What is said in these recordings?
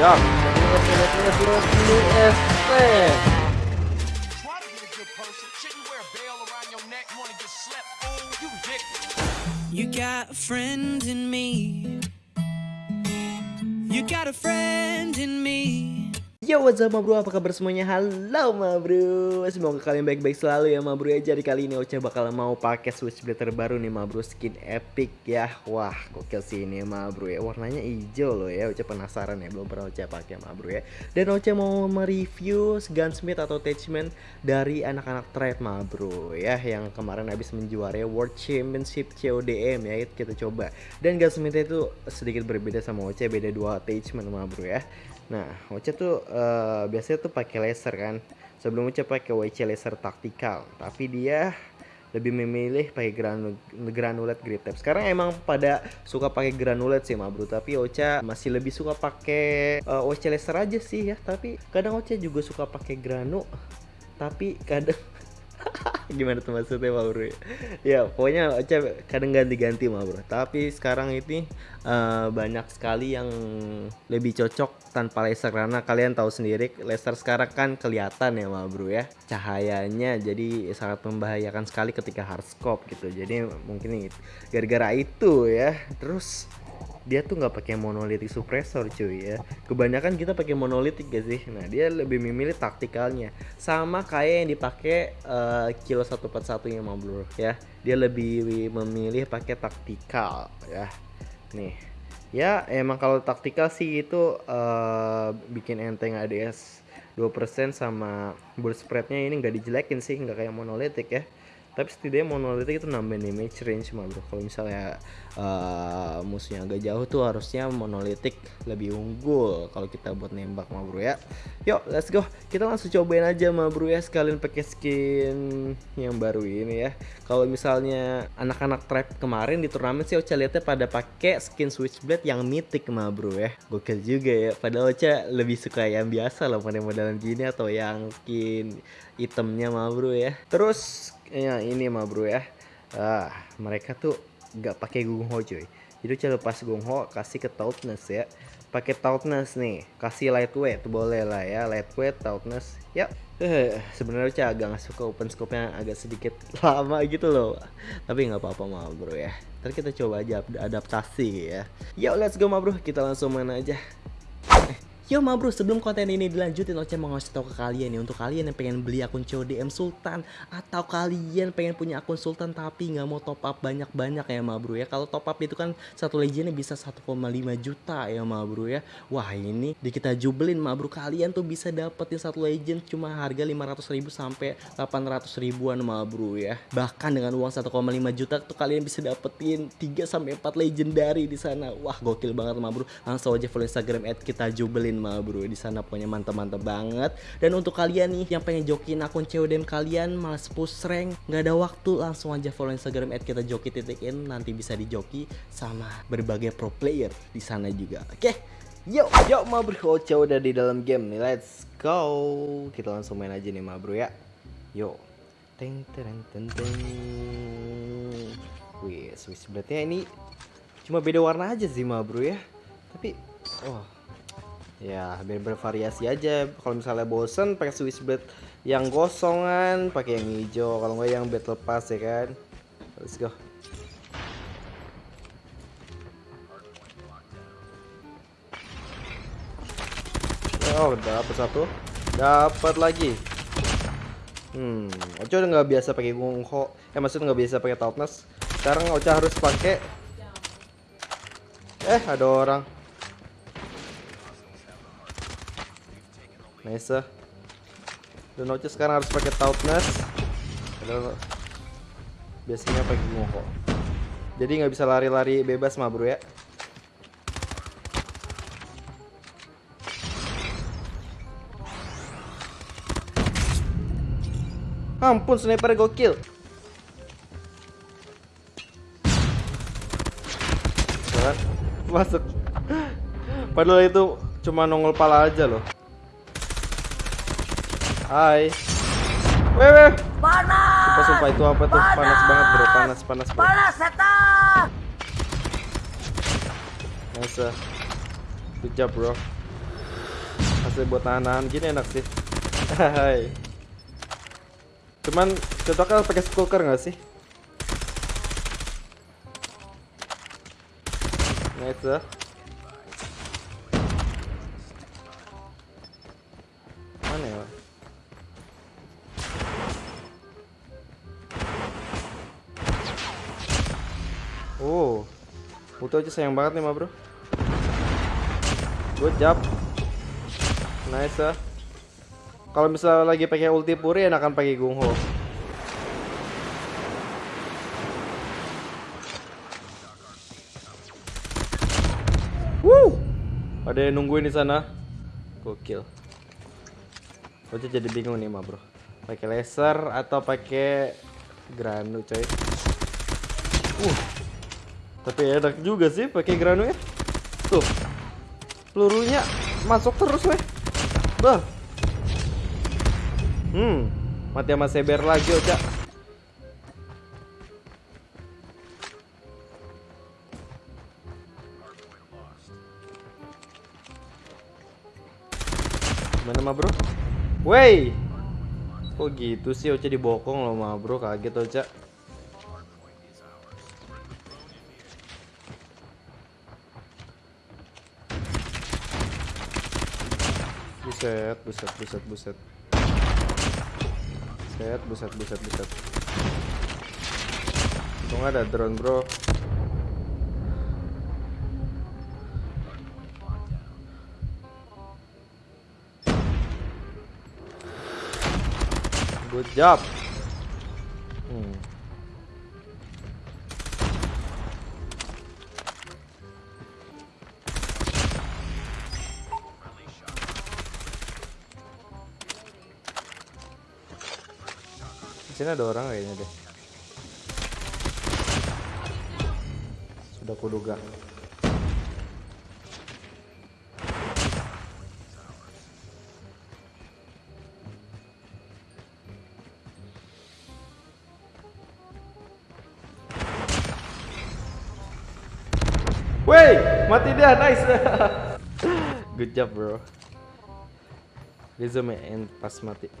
Ya, You got a friend in me. You got a friend in me. Yo what's up bro, apa kabar semuanya? Halo ma bro. Semoga kalian baik-baik selalu ya ma bro ya. Jadi kali ini Ocha bakal mau pakai switchblade terbaru nih ma bro. Skin epic ya. Wah gokil sih ini ma bro ya. Warnanya hijau loh ya. Ocha penasaran ya Belum pernah Ocha pakai ma bro ya. Dan Ocha mau mereview gunsmith atau attachment Dari anak-anak trade ma bro ya. Yang kemarin habis menjuarai World Championship CODM ya. Kita coba. Dan gunsmith itu sedikit berbeda sama Ocha Beda dua attachment ma bro ya Nah, Ocha tuh uh, biasanya tuh pakai laser kan. Sebelum Ocha pakai WC laser taktikal, tapi dia lebih memilih pakai granul granulat grip tape. Sekarang emang pada suka pakai granulat sih, ma bro. Tapi Ocha masih lebih suka pakai uh, WC laser aja sih ya. Tapi kadang Ocha juga suka pakai granu. Tapi kadang gimana tuh maksudnya Pak Bro? Ya pokoknya Ocha kadang ganti-ganti mah Bro. Tapi sekarang ini uh, banyak sekali yang lebih cocok tanpa laser. Karena kalian tahu sendiri laser sekarang kan kelihatan ya Mah Bro ya. Cahayanya jadi sangat membahayakan sekali ketika hard scope gitu. Jadi mungkin gara-gara itu ya. Terus dia tuh nggak pakai monolitik suppressor cuy ya. Kebanyakan kita pakai monolitik gak sih? Nah dia lebih memilih taktikalnya. Sama kayak yang dipakai uh, kilo 141 yang blur ya. Dia lebih memilih pakai taktikal ya. Nih ya emang kalau taktikal sih itu uh, bikin enteng ADS 2% sama bull spreadnya ini nggak dijelekin sih nggak kayak monolitik ya tapi setidaknya monolitik itu nambahin damage range mah bro kalau misalnya uh, musuhnya agak jauh tuh harusnya monolitik lebih unggul. Kalau kita buat nembak mah bro ya. Yuk let's go. Kita langsung cobain aja mah bro ya sekalian pakai skin yang baru ini ya. Kalau misalnya anak-anak trap kemarin di turnamen sih Ocha lihatnya pada pakai skin switchblade yang mythic mah bro ya. Gokil juga ya. Padahal Ocha lebih suka yang biasa loh model-modelan gini atau yang skin itemnya mah bro ya. Terus ya ini mah bro ya. Ah mereka tuh nggak pakai gung ho cuy. Jadi cara lepas gung ho kasih ke tautness ya. Pakai tautness nih kasih lightweight boleh lah ya. Lightweight tautness ya. Eh sebenarnya cah agak nggak suka open scope nya agak sedikit lama gitu loh. Tapi nggak apa-apa mah bro ya. Ntar kita coba aja adaptasi ya. Yuk let's go mah bro. Kita langsung main aja Yo ma bro, sebelum konten ini dilanjutin Oce mau ngasih tau ke kalian nih Untuk kalian yang pengen beli akun CODM Sultan Atau kalian pengen punya akun Sultan tapi nggak mau top up banyak-banyak ya ma bro ya. Kalau top up itu kan satu legendnya bisa 1,5 juta ya ma bro ya. Wah ini di kita jubelin ma bro Kalian tuh bisa dapetin satu legend cuma harga 500 ribu sampai 800 ribuan ma bro ya. Bahkan dengan uang 1,5 juta tuh kalian bisa dapetin 3 sampai 4 legendary di sana. Wah gokil banget ma bro. Langsung aja follow Instagram at kita jubelin mah bro. Di sana pokoknya mantap-mantap banget. Dan untuk kalian nih yang pengen jokin akun CODM kalian malas push rank nggak ada waktu langsung aja follow Instagram at kita joki titikin nanti bisa dijoki sama berbagai pro player di sana juga. Oke? Okay? Yo, yo ma bro, Ocha udah di dalam game nih, let's go! Kita langsung main aja nih ma bro ya. Yo. Teng teng teng teng. Wih, switch blade ini Cuma beda warna aja sih ma bro ya. Tapi, oh ya biar bervariasi aja. Kalau misalnya bosen pakai switchblade yang gosongan pakai yang hijau. Kalau nggak yang battle pass ya kan? Let's go. Oh dapat satu. Dapat lagi. Hmm Ocha udah nggak biasa pakai gungho. Eh maksudnya nggak biasa pakai toughness sekarang Ocha harus pakai eh ada orang Nice. Dan Ocha sekarang harus pakai toughness. Biasanya pakai ngoko. Jadi nggak bisa lari-lari bebas mah bro ya. Ampun sniper gokil. Masuk. Padahal itu cuma nongol pala aja loh. Hai. Weh, weh. Panas. Sumpah, sumpah itu apa tuh? Panas, panas banget, Bro. Panas, panas, bro. Panas, setan. Nice. Good job, bro. Masih buat nahan-nahan gini enak sih. Hai. Cuman cocoknya pakai skulker nggak sih? Nice Butuh aja sayang banget nih, ma bro. Good job. Nice ya. Kalau misalnya lagi pakai ulti puri enakan pakai gungho. Woo! Ada yang nungguin di sana. Gokil. Gue jadi bingung nih, ma bro. Pakai laser atau pakai granu, coy. Uh. Tapi enak juga sih pakai ya. Tuh. Pelurunya masuk terus, weh. Bah. Hmm. Mati sama Seber lagi, Oca. Gimana mah bro? Wey! Kok gitu sih Oca dibokong loh mah bro, kaget Oca. Buset, buset, buset, buset. Buset, buset, buset, buset. Untung ada drone bro. Good job. Sini ada orang kayaknya deh. Sudah kuduga. Wey, mati dia, nice. Good job, bro. Resume and pas mati.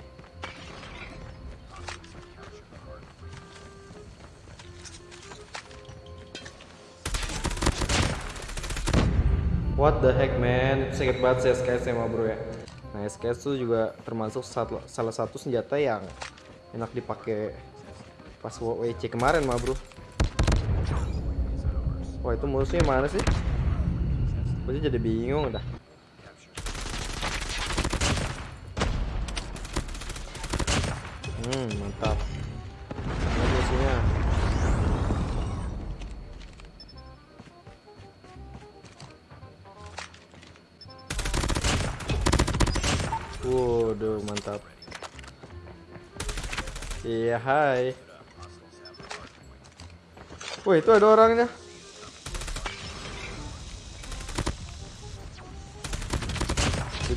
What the heck man, Itu sakit banget sih SKS ya bro ya. Nah SKS tuh juga termasuk sat- salah satu senjata yang enak dipakai pas WC kemarin mah bro. Wah itu musuhnya mana sih? Gue jadi bingung dah. Hmm mantap. Iya hai. Wah itu ada orangnya.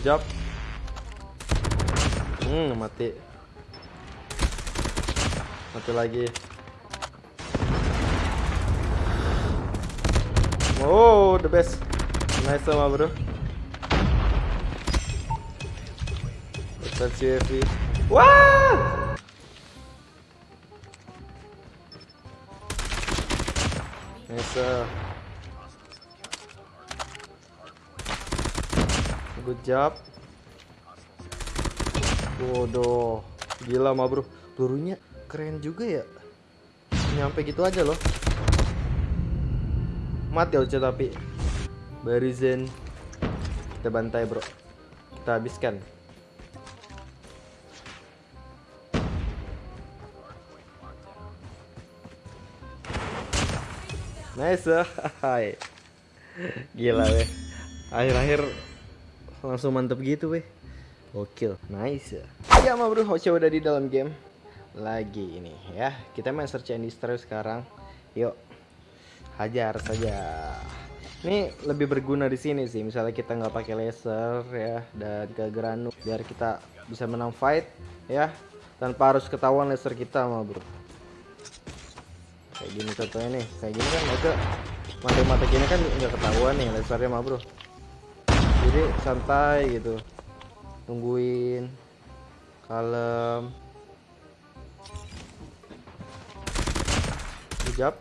Job. Hmm, mati. Mati lagi. Oh, the best. Nice sama bro. Let's UAV. Wah! Nice. Good job. Waduh, gila mah bro. Pelurunya keren juga ya. Nyampe gitu aja loh. Mati Oce tapi. Barizen. Kita bantai bro. Kita habiskan. Nice. Hai. Gila weh. Akhir-akhir langsung mantep gitu weh. Gokil. Nice. Ya mah bro, Hoce udah di dalam game. Lagi ini ya. Kita main search and destroy sekarang. Yuk. Hajar saja. Ini lebih berguna di sini sih. Misalnya kita nggak pakai laser ya dan ke granu biar kita bisa menang fight ya tanpa harus ketahuan laser kita mah bro kayak gini contohnya nih kayak gini kan aja mata-mata gini kan nggak ketahuan nih lasernya mah bro. Jadi santai gitu tungguin kalem. Hijab.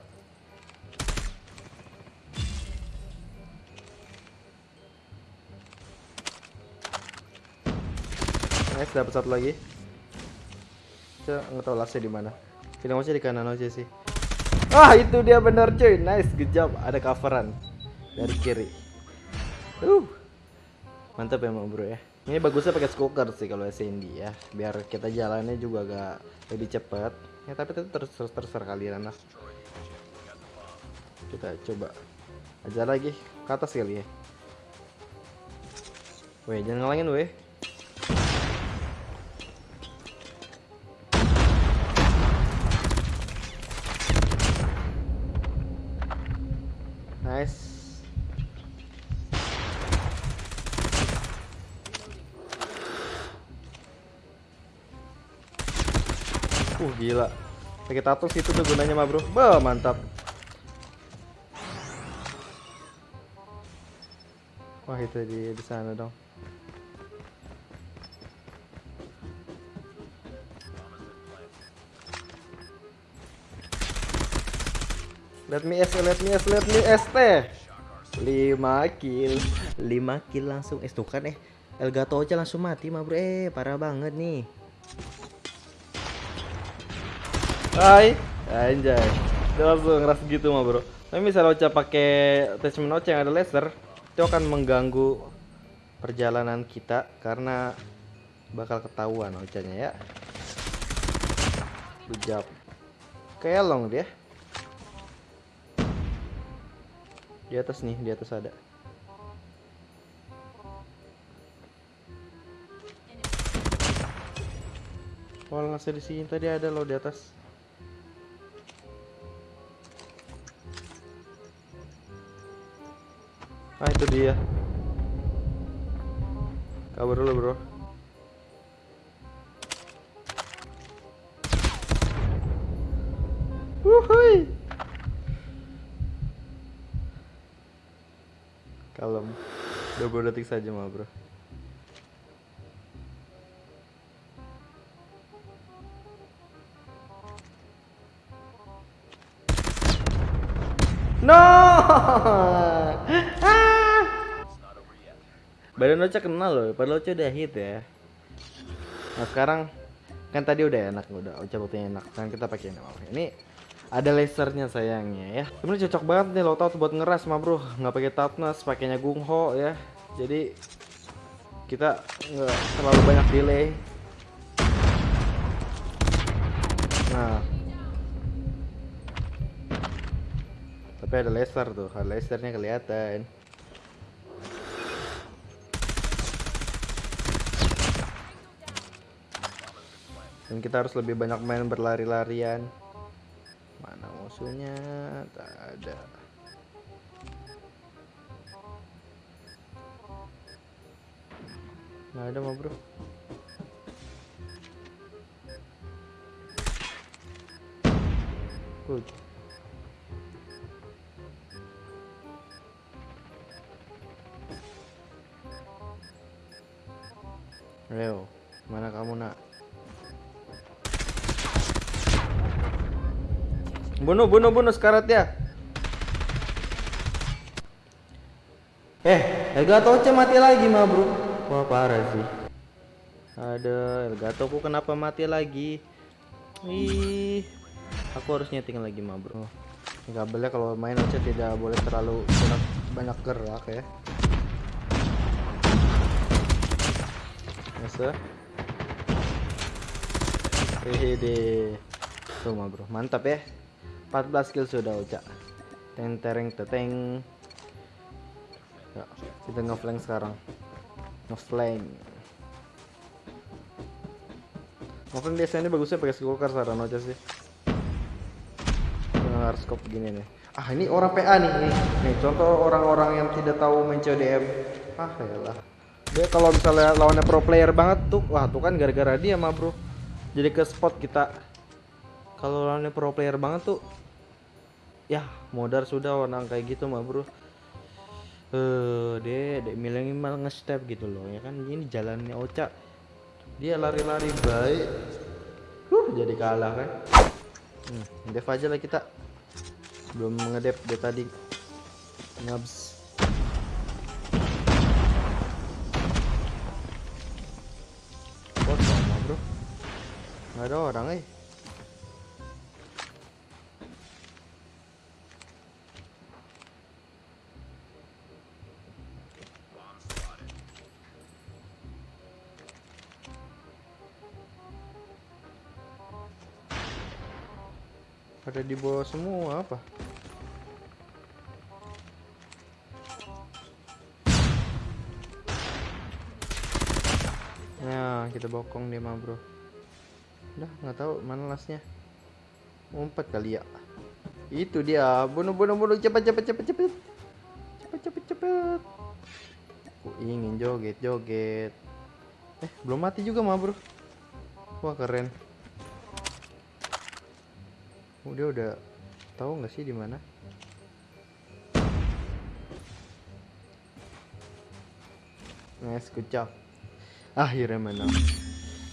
Nice dapat satu lagi. Cek, nggak tahu lasnya di mana. Film aja di kanan aja sih ah itu dia benar cuy. Nice good job. Ada coveran dari kiri. Uh mantap ya bro ya. Ini bagusnya pakai skoker sih kalau SND ya. Biar kita jalannya juga agak lebih cepat ya tapi itu terus terus terserah kalian lah. Kita coba aja lagi ke atas kali ya. Weh jangan ngalangin weh gila. Pakai tato itu tuh gunanya mah, Bro. Bah, mantap. Wah, itu di di sana dong. Let me S, let me S, let me S teh. 5 kill. 5 kill langsung eh tuh kan eh Elgato aja langsung mati mah bro eh parah banget nih Hai, anjay. Dia langsung ngeras gitu mah bro. Tapi misalnya Ocha pakai attachment Ocha yang ada laser, itu akan mengganggu perjalanan kita karena bakal ketahuan Ochanya ya. Job. Kelong dia. Di atas nih, di atas ada. Wah, ngasih di sini tadi ada loh di atas. Ah itu dia. Kabar dulu bro. Wuhui. Kalem. 20 detik saja mah bro. Badan Ocha kenal loh, padahal Ocha udah hit ya. Nah sekarang kan tadi udah enak, udah Ocha buktinya enak. Kan kita pakai ini. Ini ada lasernya sayangnya ya. Sebenarnya cocok banget nih lo tau buat ngeras mah bro, nggak pakai toughness, pakainya gungho ya. Jadi kita nggak terlalu banyak delay. Nah, tapi ada laser tuh, lasernya kelihatan. Dan kita harus lebih banyak main berlari-larian. Mana musuhnya? Tak ada. Nggak ada mah bro. Good. Leo, mana kamu nak? Bunuh, bunuh, bunuh sekarat ya. Eh, Elgato mati lagi mah bro. Wah parah sih. Ada Elgato ku kenapa mati lagi? Ih, aku harus nyeting lagi mah bro. Ini kabelnya kalau main Ocha tidak boleh terlalu banyak, banyak gerak ya. Masa? Hehehe. Tuh mah bro, mantap ya. 14 kill sudah Ocha. Teng tereng teteng. Ya, kita ngeflank sekarang. Ngeflank. Ngeflank biasanya bagusnya pakai skulker saran Ocha sih. Dengan harus scope gini nih. Ah, ini orang PA nih, nih. Nih, contoh orang-orang yang tidak tahu main CODM. Ah, yalah. Dia kalau misalnya lawannya pro player banget tuh, wah tuh kan gara-gara dia mah bro. Jadi ke spot kita. Kalau lawannya pro player banget tuh, ya modar sudah orang kayak gitu mah bro. Eh, deh, dek minimal nge-step gitu loh ya kan ini jalannya Ocha. Dia lari-lari baik. Huh, jadi kalah kan. Hmm, dev aja lah kita. Belum ngedep dari tadi. Ngabs. Ada orang eh. Pada di bawah semua apa? Nah, kita bokong dia mah, Bro. Udah, nggak tahu mana lasnya. Ngumpet kali ya. Itu dia. Bunuh bunuh bunuh cepat cepat cepat cepat. Cepat cepat cepat. Aku ingin joget joget. Eh, belum mati juga mah, Bro. Wah, keren. Oh, udah tahu nggak sih di mana? Nice, good job. Akhirnya menang.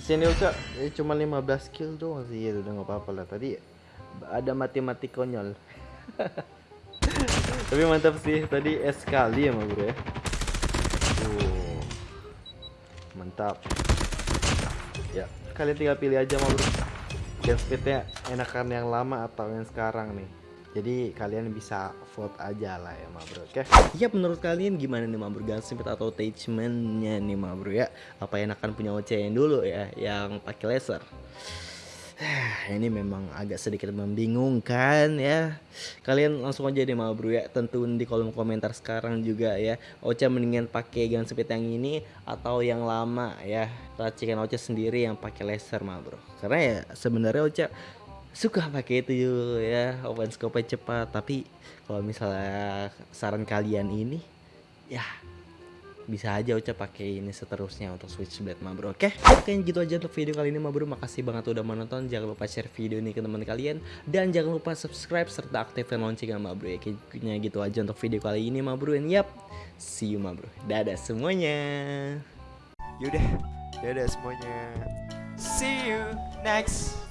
Sini Uca, eh, cuma 15 kill doang sih, ya udah nggak apa-apa lah. Tadi ada mati-mati konyol. Tapi mantap sih, tadi es kali ya, bro ya. Mantap. Ya, kalian tinggal pilih aja, ma bro. Game speednya enakan yang lama atau yang sekarang nih. Jadi kalian bisa vote aja lah ya ma bro Oke? Ya menurut kalian gimana nih ma bro? Gun speed atau attachmentnya nih ma bro ya? Apa enakan punya OC yang dulu ya Yang pakai laser ini memang agak sedikit membingungkan ya. Kalian langsung aja deh ma bro ya. Tentuin di kolom komentar sekarang juga ya. Ocha mendingan pakai gun speed yang ini atau yang lama ya. Racikan Ocha sendiri yang pakai laser ma bro. Karena ya sebenarnya Ocha suka pakai itu ya. Open scope cepat. Tapi kalau misalnya saran kalian ini ya bisa aja Uca pakai ini seterusnya untuk Switchblade ma bro Oke? Oke gitu aja untuk video kali ini ma bro Makasih banget udah menonton Jangan lupa share video ini ke teman kalian. Dan jangan lupa subscribe serta aktifkan loncengnya ma bro ya. Kayaknya gitu aja untuk video kali ini ma bro And yap See you ma bro Dadah semuanya. Yaudah, dadah semuanya. See you next